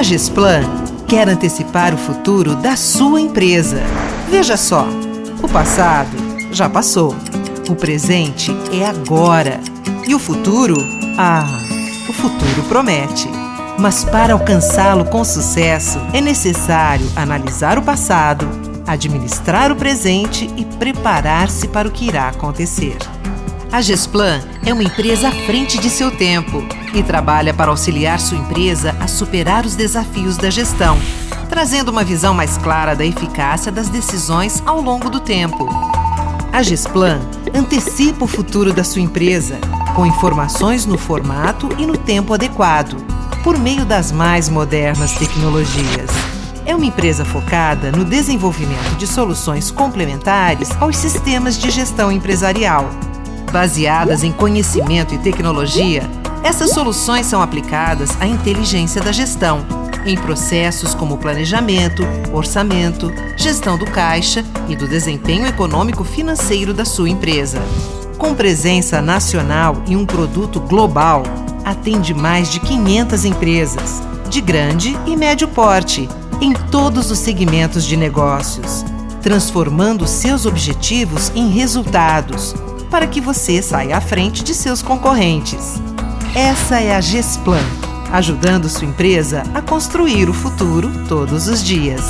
A quer antecipar o futuro da sua empresa. Veja só, o passado já passou. O presente é agora. E o futuro? Ah, o futuro promete. Mas para alcançá-lo com sucesso, é necessário analisar o passado, administrar o presente e preparar-se para o que irá acontecer. A Gesplan é uma empresa à frente de seu tempo e trabalha para auxiliar sua empresa a superar os desafios da gestão, trazendo uma visão mais clara da eficácia das decisões ao longo do tempo. A Gesplan antecipa o futuro da sua empresa, com informações no formato e no tempo adequado, por meio das mais modernas tecnologias. É uma empresa focada no desenvolvimento de soluções complementares aos sistemas de gestão empresarial Baseadas em conhecimento e tecnologia, essas soluções são aplicadas à inteligência da gestão, em processos como planejamento, orçamento, gestão do caixa e do desempenho econômico financeiro da sua empresa. Com presença nacional e um produto global, atende mais de 500 empresas, de grande e médio porte, em todos os segmentos de negócios, transformando seus objetivos em resultados para que você saia à frente de seus concorrentes. Essa é a Gesplan, ajudando sua empresa a construir o futuro todos os dias.